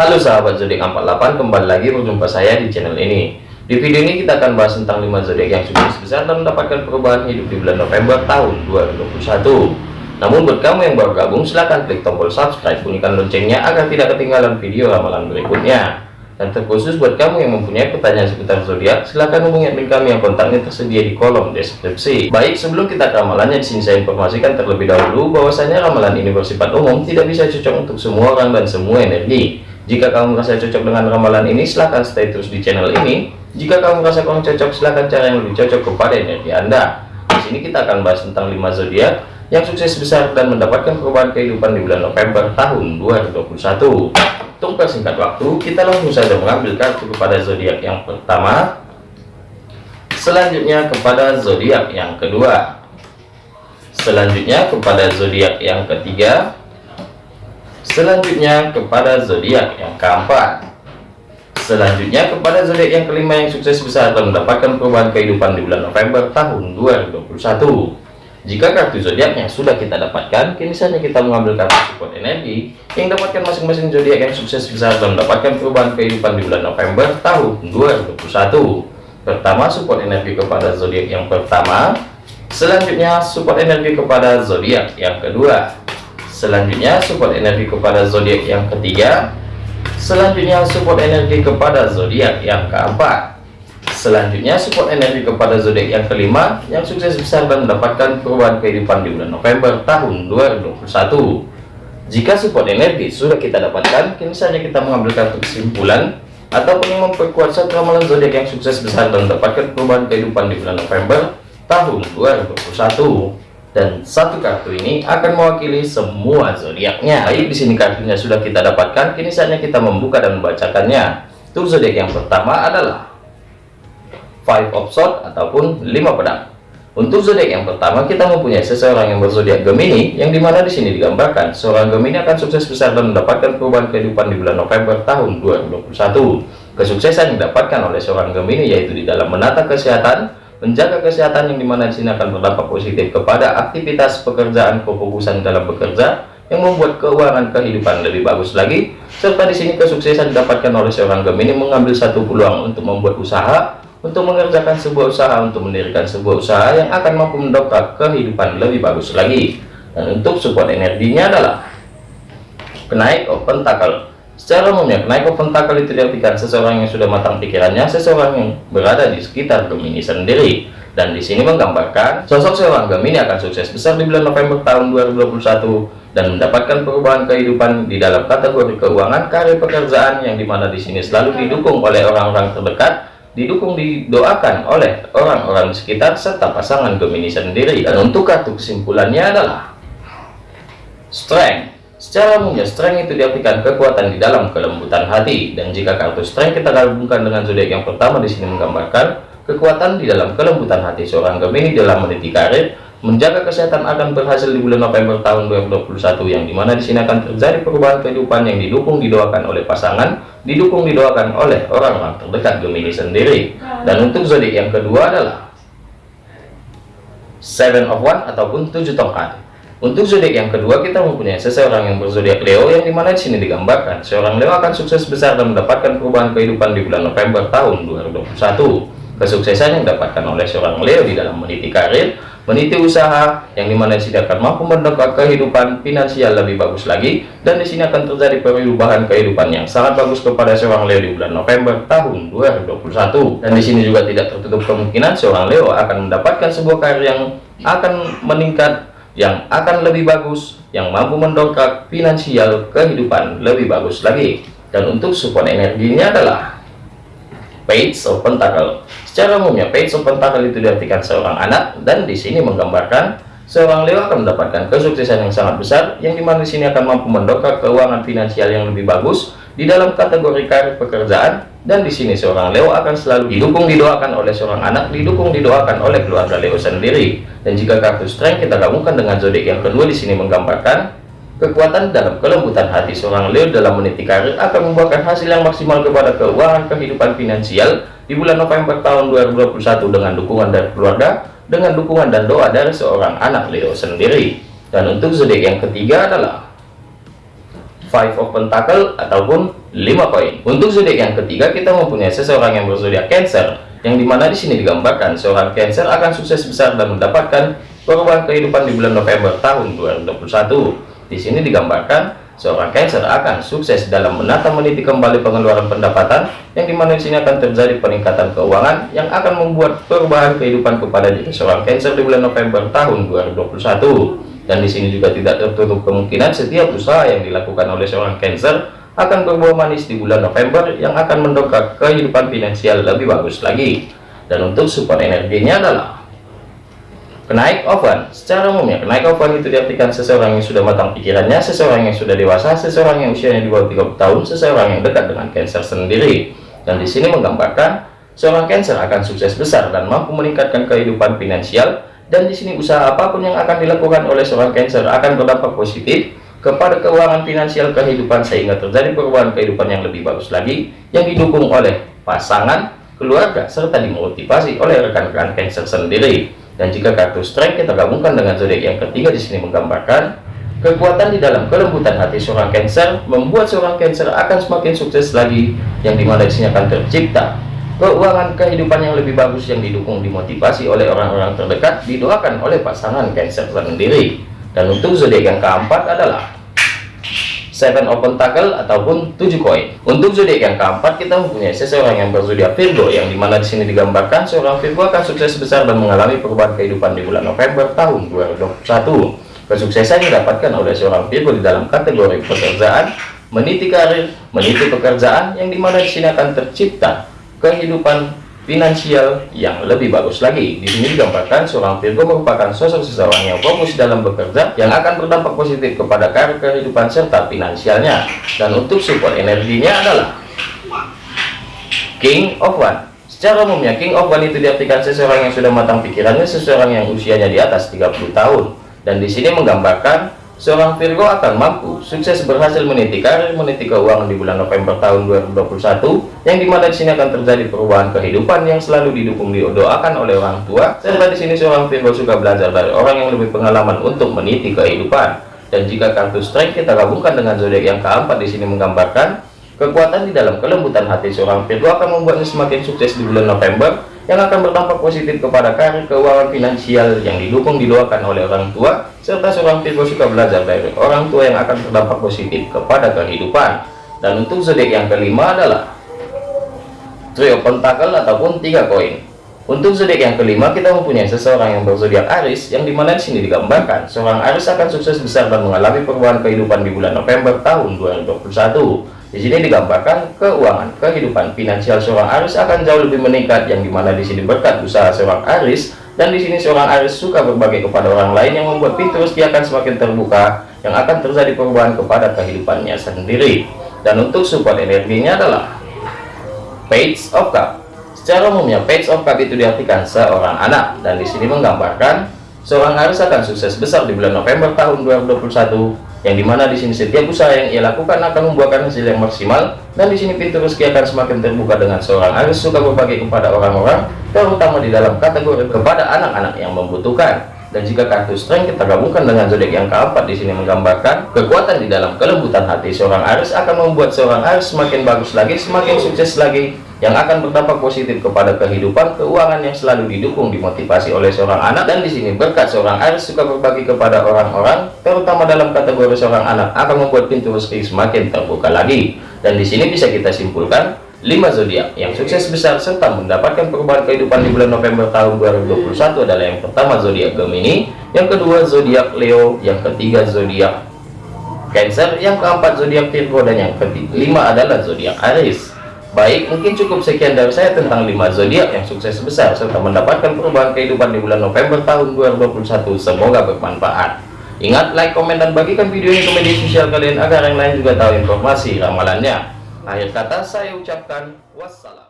Halo sahabat zodiak 48 kembali lagi berjumpa saya di channel ini. Di video ini kita akan bahas tentang 5 zodiak yang sukses besar dan mendapatkan perubahan hidup di bulan November tahun 2021 namun buat kamu yang baru gabung silahkan klik tombol subscribe bunyikan loncengnya agar tidak ketinggalan video ramalan berikutnya. Dan terkhusus buat kamu yang mempunyai pertanyaan seputar zodiak silahkan hubungi admin kami yang kontaknya tersedia di kolom deskripsi. Baik sebelum kita ke ramalannya di sini saya informasikan terlebih dahulu bahwasanya ramalan ini bersifat umum tidak bisa cocok untuk semua orang dan semua energi jika kamu merasa cocok dengan ramalan ini, silahkan stay terus di channel ini. Jika kamu merasa kurang cocok, silahkan cari yang lebih cocok kepada energi Anda. Di sini kita akan bahas tentang 5 zodiak yang sukses besar dan mendapatkan perubahan kehidupan di bulan November tahun 2021. Untuk persingkat waktu, kita langsung saja mengambil kartu kepada zodiak yang pertama. Selanjutnya kepada zodiak yang kedua. Selanjutnya kepada zodiak yang ketiga Selanjutnya kepada zodiak yang keempat. Selanjutnya kepada zodiak yang kelima yang sukses besar dan mendapatkan perubahan kehidupan di bulan November tahun 2021. Jika kartu zodiaknya sudah kita dapatkan, kini saja kita mengambil kartu support energi yang dapatkan masing-masing zodiak yang sukses besar dan mendapatkan perubahan kehidupan di bulan November tahun 2021. Pertama, support energi kepada zodiak yang pertama. Selanjutnya, support energi kepada zodiak yang kedua. Selanjutnya support energi kepada zodiak yang ketiga. Selanjutnya support energi kepada zodiak yang keempat. Selanjutnya support energi kepada zodiak yang kelima yang sukses besar dan mendapatkan perubahan kehidupan di bulan November tahun 2021. Jika support energi sudah kita dapatkan, kini saja kita mengambil kartu kesimpulan ataupun yang memperkuat satu ramalan zodiak yang sukses besar dan mendapatkan perubahan kehidupan di bulan November tahun 2021 dan satu kartu ini akan mewakili semua zodiaknya. Baik, di sini kartunya sudah kita dapatkan, kini saatnya kita membuka dan membacakannya. Untuk zodiak yang pertama adalah Five of Swords ataupun lima pedang. Untuk zodiak yang pertama kita mempunyai seseorang yang berzodiak Gemini, yang di mana di sini digambarkan seorang Gemini akan sukses besar dan mendapatkan perubahan kehidupan di bulan November tahun 2021. Kesuksesan yang didapatkan oleh seorang Gemini yaitu di dalam menata kesehatan, menjaga kesehatan yang di mana di sini akan berdampak positif kepada aktivitas pekerjaan kefokusan dalam bekerja yang membuat keuangan kehidupan lebih bagus lagi serta di sini kesuksesan didapatkan oleh seorang Gemini mengambil satu peluang untuk membuat usaha untuk mengerjakan sebuah usaha untuk mendirikan sebuah usaha yang akan mampu mendongkrak kehidupan lebih bagus lagi. Dan untuk support energinya adalah kenaik open tackle Secara umumnya, kenaik pentakel itu diartikan seseorang yang sudah matang pikirannya, seseorang yang berada di sekitar Gemini sendiri. Dan di sini menggambarkan sosok seorang Gemini akan sukses besar di bulan November tahun 2021 dan mendapatkan perubahan kehidupan di dalam kategori keuangan, karir pekerjaan yang di mana di sini selalu didukung oleh orang-orang terdekat, didukung didoakan oleh orang-orang sekitar serta pasangan Gemini sendiri. Dan untuk kartu kesimpulannya adalah strength Secara umumnya, strength itu diartikan kekuatan di dalam kelembutan hati. Dan jika kartu strength kita gabungkan dengan zodiak yang pertama di sini menggambarkan kekuatan di dalam kelembutan hati seorang Gemini dalam meniti karir, menjaga kesehatan akan berhasil di bulan November tahun 2021 yang di mana di sini akan terjadi perubahan kehidupan yang didukung didoakan oleh pasangan, didukung didoakan oleh orang-orang terdekat Gemini sendiri. Dan untuk zodiak yang kedua adalah Seven of One ataupun tujuh tongkat. Untuk zodiak yang kedua kita mempunyai seseorang yang berzodiak Leo yang di mana di sini digambarkan seorang Leo akan sukses besar dan mendapatkan perubahan kehidupan di bulan November tahun 2021. Kesuksesan yang didapatkan oleh seorang Leo di dalam meniti karir, meniti usaha yang di mana di sini akan mampu mendongkrak kehidupan finansial lebih bagus lagi dan di sini akan terjadi perubahan kehidupan yang sangat bagus kepada seorang Leo di bulan November tahun 2021. Dan di sini juga tidak tertutup kemungkinan seorang Leo akan mendapatkan sebuah karir yang akan meningkat yang akan lebih bagus yang mampu mendongkrak finansial kehidupan lebih bagus lagi. Dan untuk support energinya adalah page of pentacle. Secara umumnya page of pentacle itu diartikan seorang anak dan di sini menggambarkan seorang Leo akan mendapatkan kesuksesan yang sangat besar yang di mana di sini akan mampu mendongkrak keuangan finansial yang lebih bagus di dalam kategori karir pekerjaan dan di sini seorang Leo akan selalu didukung didoakan oleh seorang anak didukung didoakan oleh keluarga Leo sendiri. Dan jika kartu strength kita gabungkan dengan zodiak yang kedua di sini menggambarkan kekuatan dalam kelembutan hati seorang Leo dalam meniti karir akan membuahkan hasil yang maksimal kepada keuangan kehidupan finansial di bulan November tahun 2021 dengan dukungan dari keluarga dengan dukungan dan doa dari seorang anak Leo sendiri. Dan untuk zodiak yang ketiga adalah five of pentacle ataupun 5 koin. Untuk zodiak yang ketiga kita mempunyai seseorang yang berzodiak Cancer yang di mana di sini digambarkan seorang Cancer akan sukses besar dan mendapatkan perubahan kehidupan di bulan November tahun 2021 di sini digambarkan seorang Cancer akan sukses dalam menata meniti kembali pengeluaran pendapatan yang di mana di sini akan terjadi peningkatan keuangan yang akan membuat perubahan kehidupan kepada seorang Cancer di bulan November tahun 2021 dan di sini juga tidak tertutup kemungkinan setiap usaha yang dilakukan oleh seorang Cancer akan berbuah manis di bulan November yang akan mendongkrak kehidupan finansial lebih bagus lagi. Dan untuk support energinya adalah kenaik oven. Secara umumnya kenaik oven itu diartikan seseorang yang sudah matang pikirannya seseorang yang sudah dewasa seseorang yang usianya di bawah 30 tahun seseorang yang dekat dengan Cancer sendiri. Dan di sini menggambarkan seorang Cancer akan sukses besar dan mampu meningkatkan kehidupan finansial dan di sini usaha apa pun yang akan dilakukan oleh seorang Cancer akan berdampak positif kepada keuangan finansial kehidupan sehingga terjadi perubahan kehidupan yang lebih bagus lagi yang didukung oleh pasangan, keluarga, serta dimotivasi oleh rekan-rekan Cancer sendiri. Dan jika kartu strength kita gabungkan dengan zodiak yang ketiga di sini menggambarkan kekuatan di dalam kelembutan hati seorang Cancer membuat seorang Cancer akan semakin sukses lagi yang di mana di akan tercipta keuangan kehidupan yang lebih bagus yang didukung dimotivasi oleh orang-orang terdekat didoakan oleh pasangan Cancer sendiri dan untuk zodiak yang keempat adalah seven open tackle ataupun tujuh koin. Untuk zodiak yang keempat kita mempunyai seseorang yang berzodiak Virgo yang di mana di sini digambarkan seorang Virgo akan sukses besar dan mengalami perubahan kehidupan di bulan November tahun 2021 kesuksesan didapatkan oleh seorang Virgo di dalam kategori pekerjaan meniti karir meniti pekerjaan yang di mana di sini akan tercipta kehidupan finansial yang lebih bagus lagi. Di sini digambarkan seorang Virgo merupakan sosok seseorang yang fokus dalam bekerja yang akan berdampak positif kepada karir kehidupan serta finansialnya. Dan untuk support energinya adalah King of One. Secara umumnya King of One itu diartikan seseorang yang sudah matang pikirannya, seseorang yang usianya di atas 30 tahun. Dan di sini menggambarkan Seorang Virgo akan mampu sukses berhasil meniti karir, meniti keuangan di bulan November tahun 2021, yang di mana di sini akan terjadi perubahan kehidupan yang selalu didukung didoakan oleh orang tua. Serta di sini seorang Virgo suka belajar dari orang yang lebih pengalaman untuk meniti kehidupan. Dan jika kartu strength kita gabungkan dengan zodiak yang keempat di sini menggambarkan kekuatan di dalam kelembutan hati seorang Virgo akan membuatnya semakin sukses di bulan November yang akan berdampak positif kepada karir keuangan finansial yang didukung didoakan oleh orang tua serta seorang Virgo suka belajar dari orang tua yang akan berdampak positif kepada kehidupan. Dan untuk zodiak yang kelima adalah trio pentakel ataupun tiga koin. Untuk zodiak yang kelima kita mempunyai seseorang yang berzodiak Aris yang di mana di sini digambarkan seorang Aris akan sukses besar dan mengalami perubahan kehidupan di bulan November tahun 2021 di sini digambarkan keuangan kehidupan finansial seorang Aris akan jauh lebih meningkat yang di mana di sini berkat usaha seorang Aris dan di sini seorang Aris suka berbagi kepada orang lain yang membuat pintu rezeki akan semakin terbuka yang akan terjadi perubahan kepada kehidupannya sendiri. Dan untuk support energinya adalah Page of Cup. Secara umumnya Page of Cup itu diartikan seorang anak. Dan di sini menggambarkan seorang Aris akan sukses besar di bulan November tahun 2021 yang di mana di sini setiap usaha yang ia lakukan akan membuahkan hasil yang maksimal. Dan di sini pintu rezeki akan semakin terbuka dengan seorang Aris suka berbagi kepada orang-orang terutama di dalam kategori kepada anak-anak yang membutuhkan dan jika kartu strength kita gabungkan dengan zodiak yang keempat di sini menggambarkan kekuatan di dalam kelembutan hati. Seorang Aris akan membuat seorang Aris semakin bagus lagi semakin sukses lagi yang akan berdampak positif kepada kehidupan keuangan yang selalu didukung dimotivasi oleh seorang anak. Dan di sini berkat seorang Aris suka berbagi kepada orang-orang terutama dalam kategori seorang anak akan membuat pintu rezeki semakin terbuka lagi. Dan di sini bisa kita simpulkan 5 zodiak yang sukses besar serta mendapatkan perubahan kehidupan di bulan November tahun 2021 adalah yang pertama zodiak Gemini, yang kedua zodiak Leo, yang ketiga zodiak Cancer, yang keempat zodiak Virgo dan yang kelima adalah zodiak Aries. Baik, mungkin cukup sekian dari saya tentang 5 zodiak yang sukses besar serta mendapatkan perubahan kehidupan di bulan November tahun 2021. Semoga bermanfaat. Ingat, like, komen, dan bagikan video ini ke media sosial kalian agar yang lain juga tahu informasi ramalannya. Akhir kata saya ucapkan wassalam.